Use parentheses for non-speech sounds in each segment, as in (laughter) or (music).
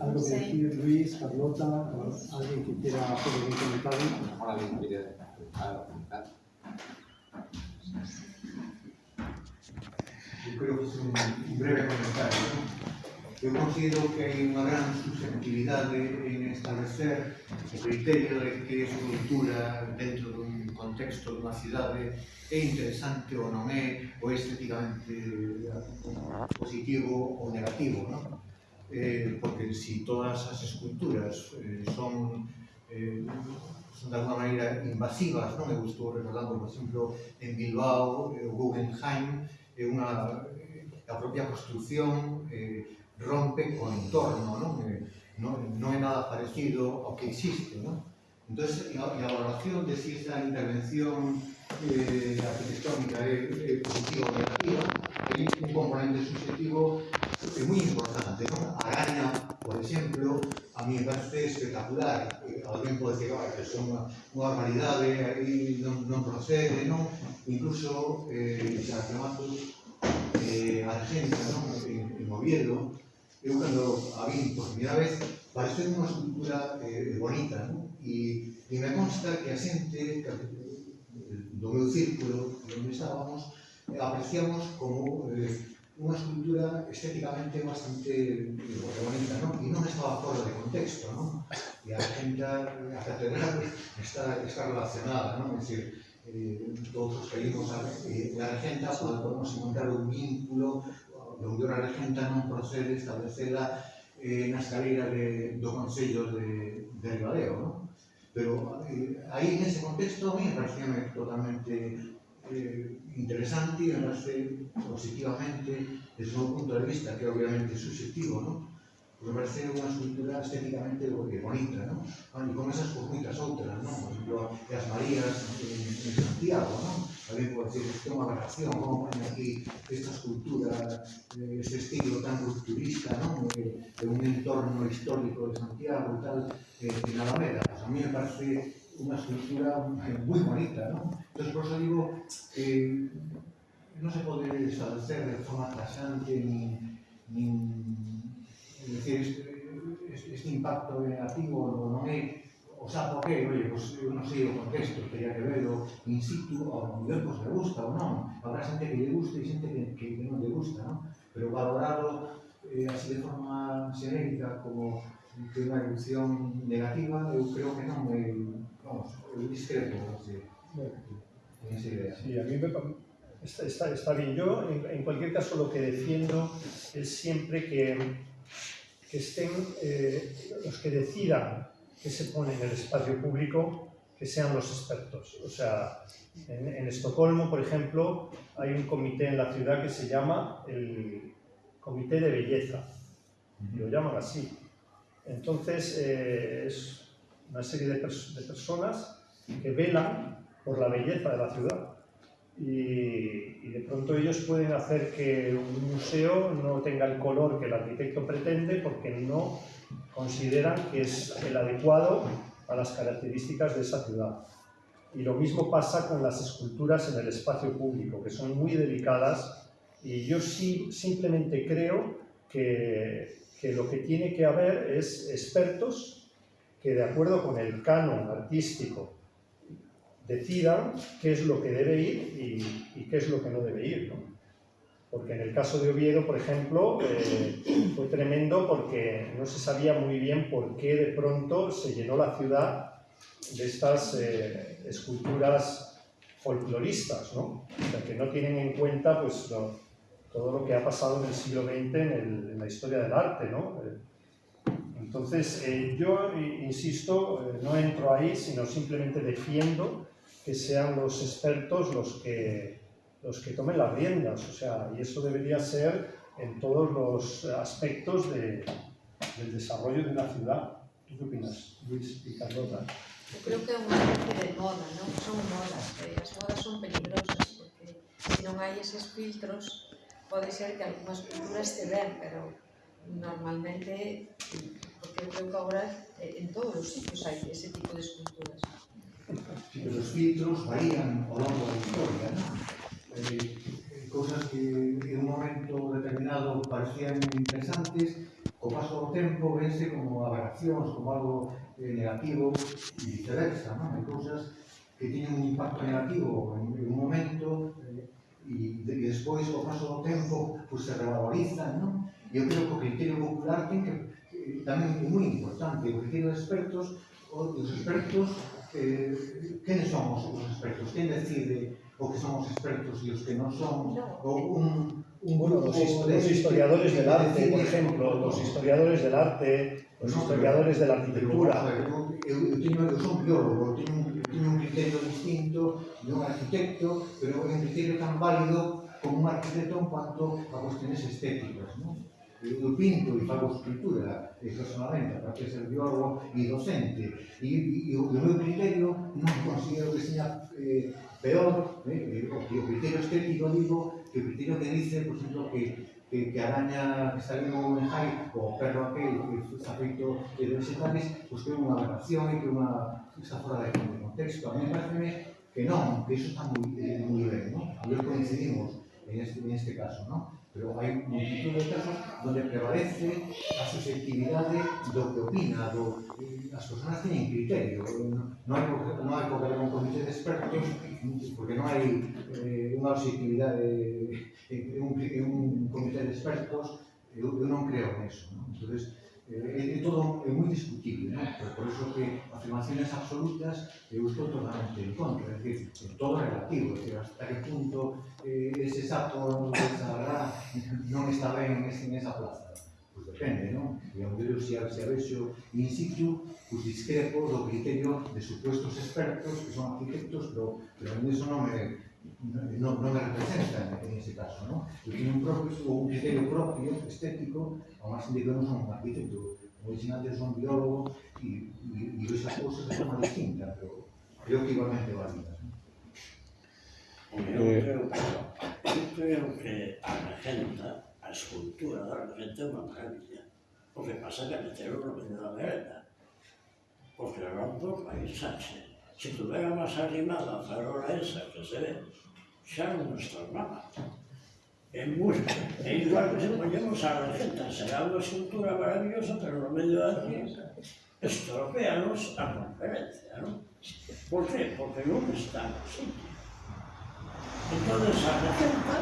¿Algo que decir Luis, Carlota, alguien que quiera hacer algún comentario? Mejor alguien quiere comentar. Yo creo que es un breve comentario. Yo considero que hay una gran susceptibilidad de, en establecer el criterio de que su cultura dentro de un contexto dunha cidade é interesante ou non é, ou é positivo ou negativo, non? eh, porque si todas as esculturas eh, son eh, son de alguma maneira invasivas, non? Eu estou recordando, por exemplo, en Bilbao, eh, o Guggenheim, é unha eh, a propia construcción eh, rompe co entorno, non? Eh, non, non é nada parecido ao que existe, non? Entón, a, a valoración de si esta intervención eh, arquitectónica es positivo o negativa, hay un componente subjetivo eh, muy importante, ¿no? Por ejemplo, a mí me parece espectacular. Eh, Alguien puede decir que son una, barbaridad, eh, ahí no, no, procede, ¿no? Incluso eh, Sarcamatos, eh, Argenta, ¿no? En, en Oviedo, yo cuando a mí por primera vez pareció una escultura eh, bonita, ¿no? Y, y me consta que a dobre círculo, onde estábamos, eh, apreciamos como eh, unha escultura estéticamente bastante eh, bonita, non? E non estaba fora de contexto, non? E a xenta, a catedral está, está relacionada, non? É dicir, eh, todos seguimos a, eh, a regenta, pois podemos encontrar un vínculo onde a regenta non procede establecela eh, na escalera de, do Consello de, de Ribadeo, non? Pero eh, aí, en ese contexto, a mí me parecía totalmente eh, interesante e ademásme positivamente desde un punto de vista que obviamente é subjetivo, ¿no? Porque parece unha escultura estéticamente bonita, ¿no? Ah, e con esas por moitas outras, ¿no? Por exemplo, as Marías en, en Santiago, ¿no? a lengua que é unha aberración, como ponen aquí esta escultura, eh, ese estilo tan rupturista, non? de un entorno histórico de Santiago e tal, eh, en Alameda. Pues a mí me parece unha escultura eh, moi bonita, non? Entón, por eso digo, eh, non se pode establecer de forma tasante ni, ni, es decir, este, este impacto negativo non é O sea, porque, oye, pues, eu non sei o contexto, teria que verlo in situ, ao nivel pois, que le gusta ou non. Habrá xente que lle gusta e xente que, que non lle gusta, non? Pero valorado eh, así de forma xenérica como que unha evolución negativa, eu creo que non é, vamos, eu discrepo, así. En esa idea. Sí, a mí me, está, está, está bien. Yo, en, en cualquier caso, lo que defiendo es siempre que, que estén eh, los que decidan que se pone en el espacio público, que sean los expertos. O sea, en, en Estocolmo, por ejemplo, hay un comité en la ciudad que se llama el Comité de Belleza. Y lo llaman así. Entonces, eh, es una serie de, pers- de personas que velan por la belleza de la ciudad. Y, y de pronto ellos pueden hacer que un museo no tenga el color que el arquitecto pretende porque no consideran que es el adecuado a las características de esa ciudad. Y lo mismo pasa con las esculturas en el espacio público, que son muy delicadas y yo sí simplemente creo que, que lo que tiene que haber es expertos que de acuerdo con el canon artístico decidan qué es lo que debe ir y, qué es lo que no debe ir. Porque en el caso de Oviedo, por ejemplo, eh, fue tremendo porque no se sabía muy bien por qué de pronto se llenó la ciudad de estas eh, esculturas folcloristas, ¿no? O sea, que no tienen en cuenta pues, lo- todo lo que ha pasado en el siglo XX en, el- en la historia del arte, ¿no? Eh, Entonces, eh, yo eh, insisto, eh, no entro ahí, sino simplemente defiendo que sean los expertos los que, los que tomen las riendas, o sea, y eso debería ser en todos los aspectos de- del desarrollo de una ciudad. ¿Tú qué opinas, Luis y Carlota? Eu creo que é unha especie de moda, non? Son modas, e as modas son peligrosas, porque se non hai eses filtros, pode ser que algunha escultura este ben, pero normalmente, porque creo que agora eh, en todos os sitios hai ese tipo de esculturas. Pero os filtros varían ao longo da historia, non? eh, cousas que en un momento determinado parecían interesantes, co paso do tempo vense como aberracións, como algo eh, negativo e viceversa, non? Hai cousas que teñen un impacto negativo en, en un momento eh, e, e despois, o paso do tempo, pues, se revalorizan, non? Eu creo que o criterio popular ten que, eh, tamén é moi importante, o criterio de expertos, os expertos, eh, quenes son os, os expertos? Quen decide o que son os expertos e os que non son, ou un, un bueno, os, de, os historiadores del arte, por exemplo, os historiadores del arte, os no, historiadores pero, de la arquitectura. Pero, eu, eu, teño, eu son biólogo, teño, teño un criterio distinto de un arquitecto, pero un criterio tan válido como un arquitecto en cuanto a cuestiones estéticas, ¿no? eu pinto e fago escultura, e personalmente perché e i e, y e o meu criterio non considero que seña eh, peor eh, eh o criterio estético digo que o criterio que dice por exemplo que que, que araña que está vindo un enjai o perro aquel que está feito de dois enjares pois pues, que é unha aberración e que é unha está fora de contexto a mí parece que non, que iso está moi, eh, moi ben, non? A ver coincidimos en este, en este caso, non? pero hai multitud de casos donde prevalece a susceptibilidade do que opina, do, as personas teñen criterio, non hai, non hai que un comité de expertos, porque non hai eh, unha objetividade, en un, un comité de expertos, eu, eu non creo neso. Non? Entonces, Eh, é, é todo é moi discutible, non? Por, por iso que afirmaciones absolutas eu estou totalmente en contra, é dicir, é todo relativo, é dicir, hasta que punto eh, ese sapo non está, (laughs) non está ben en esa plaza. Pois depende, non? E onde mellor se, se avexo in situ, pois discrepo do criterio de supuestos expertos que son arquitectos, pero, pero a mí eso non me, non, non me representa en ese caso, non? Eu teño un propio, un criterio propio, estético, ao máis de que non son un arquitecto, como dixen antes, son biólogo, e, e, e esas cousas de forma distinta, pero relativamente válidas. Eu creo, eu eh. creo que a magenta, a escultura da magenta é unha maravilla. O que pasa é que meteron no medio da. Porque era un país paisaxe. Si tuviéramos animada Farola esa que se ve, xa non nos tornaba. En música, É igual que se ponemos a regenta, será unha escultura maravillosa, pero no medio da aquí estropeanos a conferencia, non? Por qué? Porque non está no sitio. Entón, a regenta,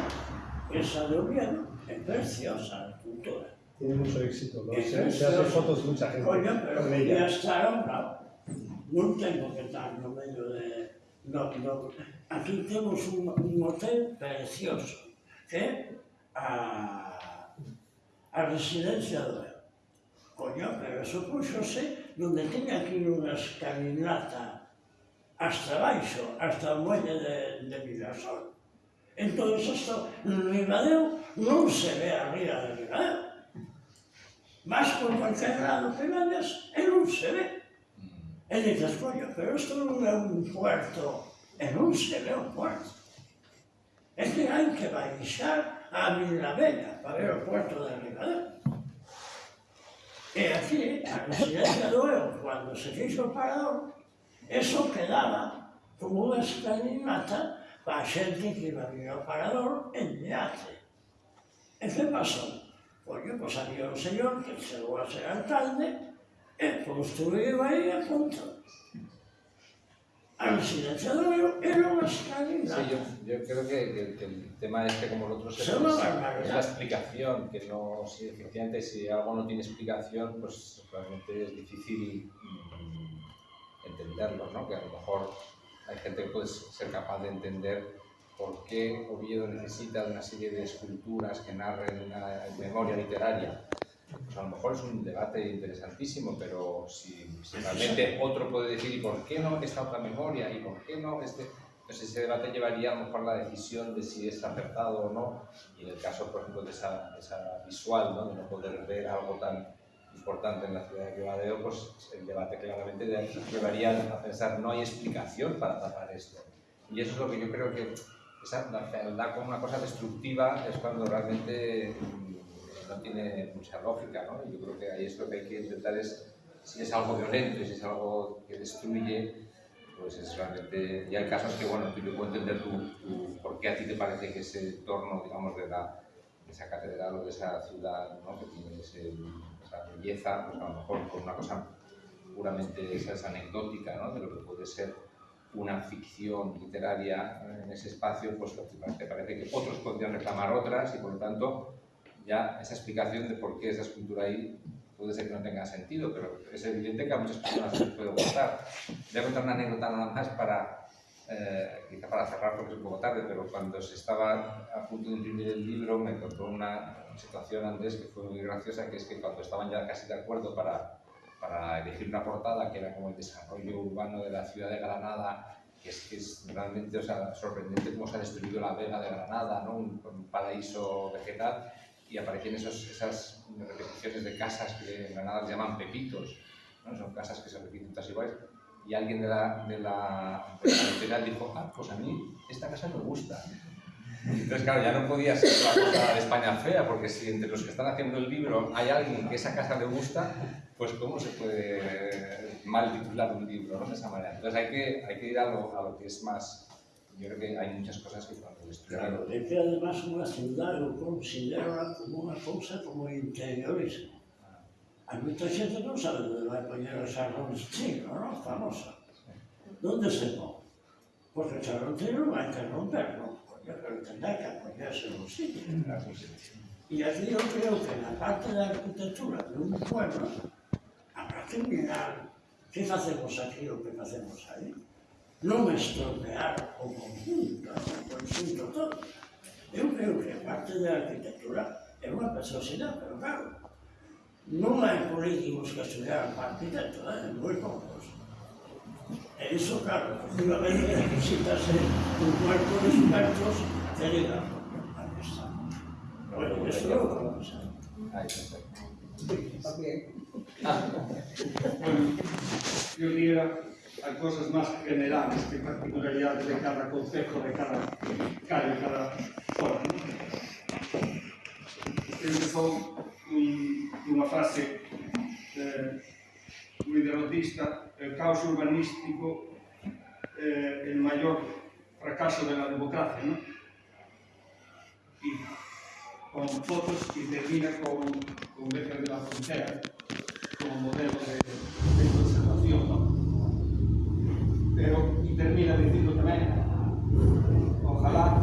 esa de Oviedo, é preciosa a escultura. Tiene mucho éxito, ¿no? Se, se fotos mucha gente. Coño, pero podía estar a un lado non tengo que estar no medio de... Eh, no, no. Aquí temos un, un hotel precioso, que é a, a residencia do Eo. Coño, pero eso puxose donde tiña aquí unha escalinata hasta baixo, hasta o muelle de, de Mirasol. Entón, isto, Ribadeo non se ve a ría de Ribadeo. Mas por cualquier lado que vayas, e non se ve. E dices, coño, pero isto non é un puerto, e non se ve o puerto. que hai que baixar a Vila para ver o puerto de Ribadeo. E aquí, a residencia do Eo, cando se fixo o parador, eso quedaba como unha escalinata para a xente que iba a vir ao parador en Yate. E que pasou? Pois, pois había un señor que chegou a ser alcalde, e construiu aí a punto. A residencia do Eo era unha escalinata. Sí, yo, yo creo que, que- que el tema este, como el otro, se- una es la explicación, que no, si efectivamente si algo no tiene explicación, pues realmente es difícil mm, entenderlo, ¿no? Que a lo mejor hay gente que puede ser capaz de entender por qué Oviedo necesita de una serie de esculturas que narren una memoria literaria. Pues a lo mejor es un debate interesantísimo, pero si, si realmente otro puede decir, ¿y por qué no esta otra memoria? ¿Y por qué no este? Entonces ese debate llevaría a lo mejor la decisión de si es acertado o no. Y en el caso, por ejemplo, de esa, esa visual, ¿no? de no poder ver algo tan importante en la ciudad de Ribadeo, pues el debate claramente llevaría a pensar, no hay explicación para tapar esto. Y eso es lo que yo creo que esa, la fealdad como una cosa destructiva es cuando realmente mm, no tiene mucha lógica, ¿no? Yo creo que ahí es lo que hay que intentar es, si es algo violento si es algo que destruye, pues es realmente... Y hay casos que, bueno, yo puedo entender tu, tu- por qué a ti te parece que ese entorno, digamos, de, la, de esa catedral o de esa ciudad, ¿no? Que tiene ese, esa belleza, pues a lo mejor por una cosa puramente esa es anecdótica, ¿no? de lo que puede ser una ficción literaria en ese espacio, pues te parece que otros podrían reclamar otras y por lo tanto ya esa explicación de por qué esa escultura ahí puede ser que no tenga sentido, pero es evidente que a muchas personas les puede gustar. Voy a contar una anécdota nada más para, eh, quizá para cerrar porque es un poco tarde, pero cuando se estaba a punto de imprimir el libro me contó una situación Andrés que fue muy graciosa, que es que cuando estaban ya casi de acuerdo para para elegir una portada que era como el desarrollo urbano de la ciudad de Granada, que es, que es realmente o sea, sorprendente cómo se ha destruido la vega de Granada, ¿no? un, un paraíso vegetal, y aparecían esos, esas repeticiones de casas que en Granada se llaman pepitos, ¿no? son casas que se repiten todas iguales, y alguien de la, de la, de la dijo, ah, pues a mí esta casa me gusta. Entonces, claro, ya no podía ser la cosa de España fea, porque si entre los que están haciendo el libro hay alguien que esa casa le gusta, pues cómo se puede mal titular un libro ¿no? de esa manera. Entonces hay que, hay que ir a lo, a lo que es más... yo creo que hay muchas cosas que podemos estudiar. Claro, es que además una ciudad lo considera como una cosa como interiorismo. A mucha gente no sabe de la compañera chino, ¿no? Famosa. ¿Dónde se pone? Porque Sarrontino va a non? ¿no? Pero tendrá que apoyarse en un sitio. Y aquí yo creo que en la parte de arquitectura de un pueblo habrá que mirar qué hacemos aquí o qué hacemos ahí non estropear o conjunto, o conjunto todo. Eu creo que a parte da arquitectura é unha preciosidade, pero claro, non hai políticos que estudiaran para arquitecto, eh? moi poucos. E iso, claro, efectivamente, necesitase un cuerpo de expertos que diga, ah, aquí está. Bueno, eso é o que vamos a hacer. Ah, okay. Ah. bueno, yo diría a cosas máis generales que particularidades de cada concejo, de cada calle, de cada zona. Creo un, unha frase eh, moi derrotista, el caos urbanístico, eh, el maior fracaso de la democracia, ¿no? Y con fotos y termina con, con Becker de la Frontera como modelo de, de pero, y termina dicindo tamén, ojalá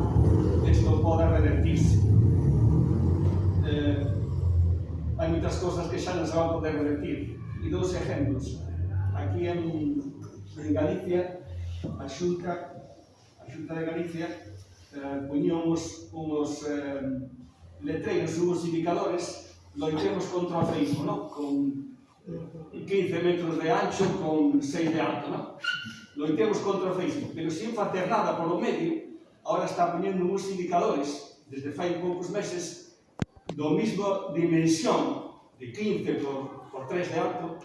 isto poda revertirse. Eh, hai moitas cosas que xa non se van poder revertir. E dous exemplos. Aquí en, en Galicia, a Xunta, a Xunta de Galicia, eh, puñón uns, eh, letreiros, uns indicadores, loitemos contra o feismo, no? con Mm-hmm. 15 metros de ancho con 6 de alto, non? Loitemos contra o Facebook, pero sin facer nada polo medio, ahora está poñendo uns indicadores, desde fai poucos meses, do mismo dimensión de 15 por, por 3 de alto,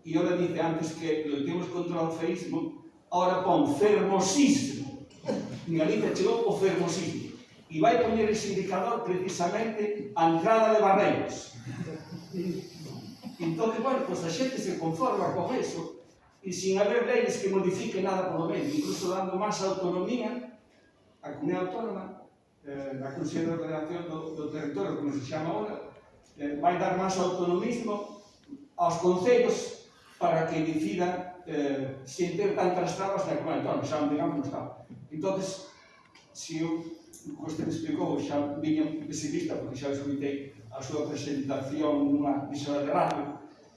e ahora dice antes que loitemos contra o feísmo, ahora pon fermosismo. En Galicia chegou o fermosismo. E vai poñer ese indicador precisamente a entrada de barreiros. Entón, bueno, pois pues, a xente se conforma con eso e sin haber leis que modifiquen nada polo medio, incluso dando máis autonomía á comunidade autónoma eh, na Consello de Ordenación do, do Territorio, como se chama ahora, eh, vai dar máis autonomismo aos concellos para que decidan eh, sin ter tantas trabas na comunidade autónoma, xa digamos no Estado. Entón, se eu Costa explicou, xa viña pesimista, porque xa escutei a súa presentación nunha visora de radio,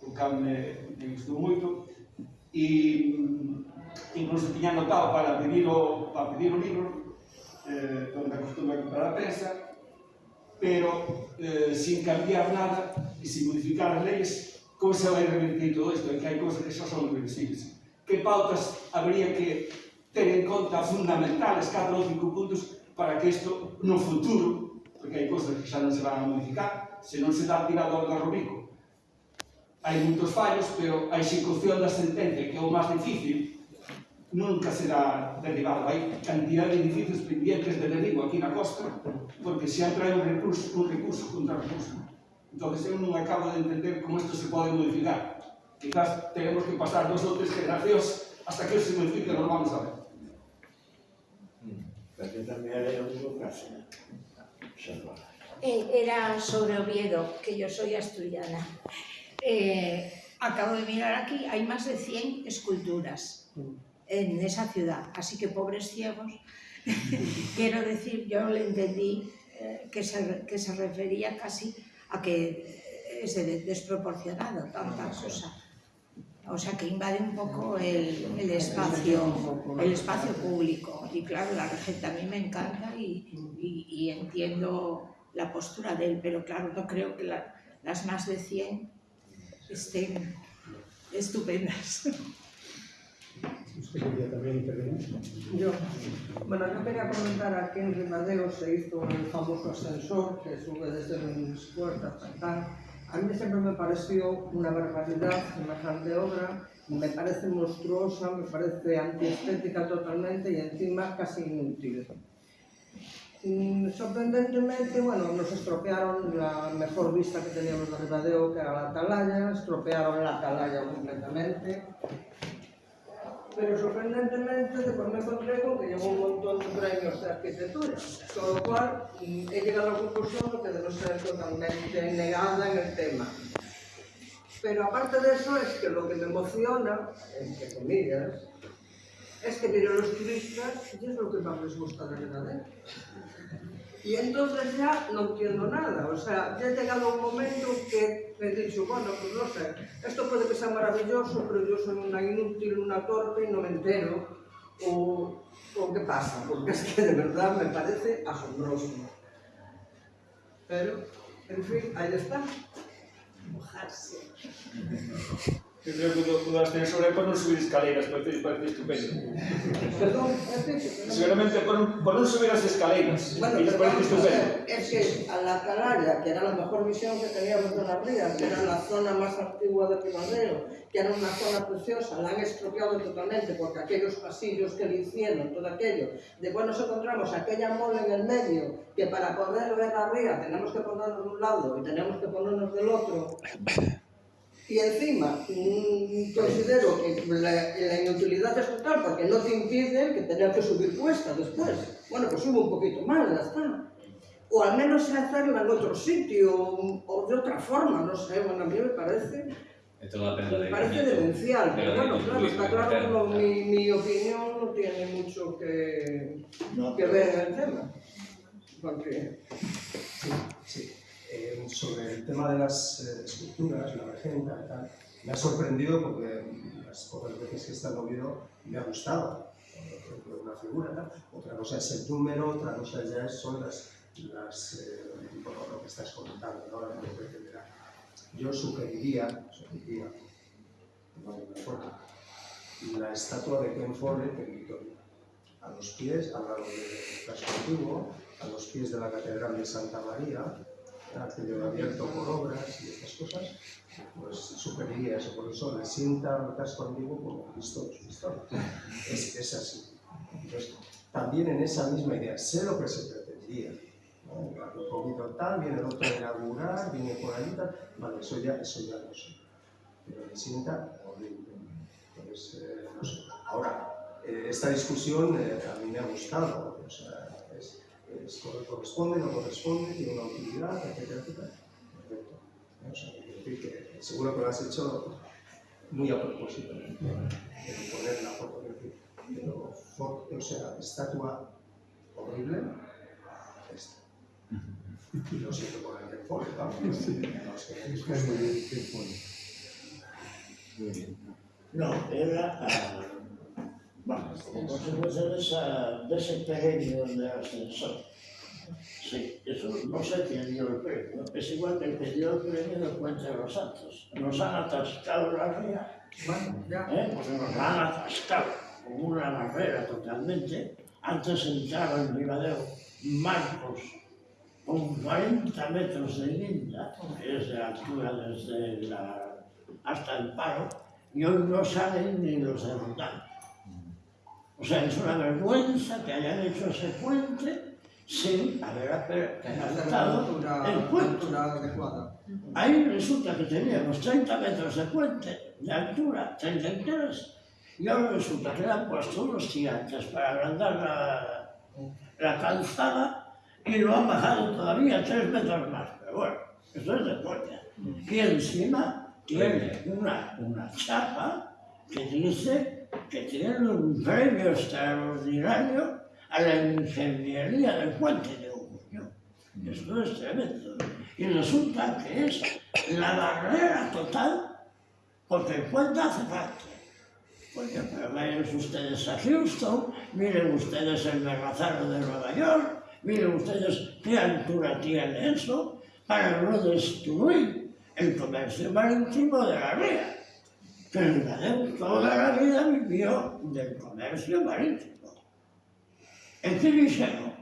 o cal me, me gustou moito e mm, incluso tiña anotado para pedir o, para pedir o libro eh, onde acostumo aquí para a prensa pero eh, sin cambiar nada e sin modificar as leis como se vai revertir todo isto? é que hai cousas que xa son reversibles. Que pautas habría que ter en conta fundamentales cada ou cinco puntos para que isto no futuro? Porque hai cousas que xa non se van a modificar se non se dá tirador ao Rubico hai moitos fallos, pero a execución da sentencia, que é o máis difícil, nunca será derribado. Hai cantidad de edificios pendientes de derribo aquí na costa, porque se atrae un recurso, un recurso contra recurso. Entón, eu non acabo de entender como isto se pode modificar. Quizás tenemos que pasar dos ou tres generacións hasta que se modifique, non vamos a ver. Porque tamén era o mismo caso. Era sobre Oviedo, que yo soy asturiana. Eh, acabo de mirar aquí, hay más de 100 esculturas en esa ciudad, así que pobres ciegos. (laughs) Quiero decir, yo le entendí eh, que, se, que se refería casi a que es de- desproporcionado tanta cosa. O sea, que invade un poco el, el espacio, el espacio público. Y claro, la regenta a mí me encanta y, y- y entiendo la postura de él, pero claro, no creo que la- las más de 100 estén estupendas. Usted quería también intervenir. Yo, bueno, yo quería comentar aquí en Rimadeo se hizo el famoso ascensor que sube desde mis puertas tal. A mí siempre me pareció una barbaridad semejante obra, me parece monstruosa, me parece antiestética totalmente y encima casi inútil. Mm, sorprendentemente, bueno, nos estropearon la mejor vista que teníamos de Ribadeo, que era la atalaya, estropearon la atalaya completamente. Pero sorprendentemente después me encontré con que llevo un montón de premios de arquitectura, con lo cual mm, he llegado a la conclusión que debo ser totalmente negada en el tema. Pero aparte de eso es que lo que me emociona, entre comillas, es que miren los turistas y es lo que más les gusta de verdad. Y entonces ya no entiendo nada, o sea, ya he llegado un momento que he dicho, bueno, pues no sé, esto puede que sea maravilloso, pero yo soy una inútil, una torpe y no me entero, o, o qué pasa, porque es que de verdad me parece asombroso. Pero, en fin, ahí está. Mojarse. Yo creo que o do ascensor é por non subir escaleiras, parece, parece estupendo. Perdón, Seguramente por, por non subir as escaleiras, Bueno, pero parece estupendo. es que a la Atalaya, que era la mejor visión que teníamos de las rías, que era la zona más antigua de Rimadeo, que era una zona preciosa, la han estropeado totalmente porque aquellos pasillos que le hicieron, todo aquello, después nos encontramos aquella mola en el medio, que para poder ver la ría tenemos que ponernos de un lado y tenemos que ponernos del otro, y encima, mm, considero que la, la inutilidad es total porque no te impide que tener que subir cuesta después. Bueno, pues subo un poquito más, ya está. O al menos hacerla en otro sitio o de otra forma, no sé, bueno, a mí me parece, Esto va a depender me parece demencial. Pero Pero bueno, claro, está claro no, mi, mi opinión no tiene mucho que, que ver en el tema. Porque Sí, sí. Eh, sobre el tema de las eh, esculturas, la regenta y tal, me ha sorprendido porque las pocas veces que he estado en Oviedo me ha gustado. Una figura. Otra cosa es el número, otra cosa ya son las, las eh, bueno, lo que estás comentando, ¿no? Pretenderá. Yo sugeriría, sugeriría, no me acuerdo, la estatua de Ken Follett en Vitoria a los pies, al lado del casco antiguo, a los pies de la Catedral de Santa María, aquello abierto por obras y estas cosas, pues sugeriría eso, por eso le sienta al casco antiguo como Cristo. Es, es así. Entonces, también en esa misma idea, sé lo que se pretendía. ¿no? Un poquito tal, viene el otro a inaugurar, viene por ahí tal, vale, eso ya, eso ya lo sé. Pero le sienta horrible. Entonces, eh, no sé. Ahora, eh, esta discusión eh, a mí me ha gustado, o sea, es, es cor- corresponde, no corresponde, tiene una utilidad, etcétera, etcétera. Perfecto. O sea, quiero decir que seguro que lo has hecho muy a propósito, de poner la foto, quiero decir, pero, fo- o sea, estatua horrible, esta. Y lo siento por el que pone, vamos, no sé, Muy bien. No, era ah, Mesela destekte geliyor ascensor. Sí, eso no sé quién dio el premio. Es igual que el que dio el premio de Puente de los Santos. Nos han atascado la ría. Bueno, ya. ¿Eh? Pues nos han atascado con una barrera totalmente. Antes entraba en Ribadeo Marcos con 40 metros de linda, que es de altura desde la, hasta el paro, y hoy no salen ni los de O sea, es una vergüenza que hayan hecho ese puente sin haber altura, el puente. Ahí resulta que teníamos 30 metros de puente de altura, 33, y ahora resulta que le han puesto unos gigantes para agrandar la, la calzada y lo han bajado todavía tres metros más. Pero bueno, eso es de coña. Y encima tiene una, una chapa que dice que tiene un premio extraordinario a la ingeniería del puente de Uruño. Esto es tremendo. Y resulta que es la barrera total porque el puente hace falta. Porque pero vayan ustedes a Houston, miren ustedes el Berrazano de Nueva York, miren ustedes qué altura tiene eso para no destruir el comercio marítimo de la ría. Entonces, toda la vida vivió del comercio marítimo. Este liceo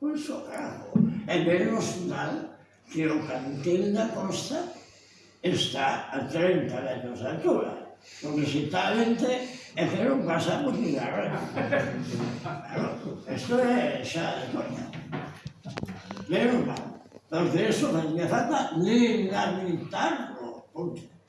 un socarro. En el hospital que o cantil da Costa está a 30 metros de altura. Porque si talente é que non pasamos ni la hora. Esto é xa de coña. Menos mal. Porque eso me falta ni lamentarlo. Punto.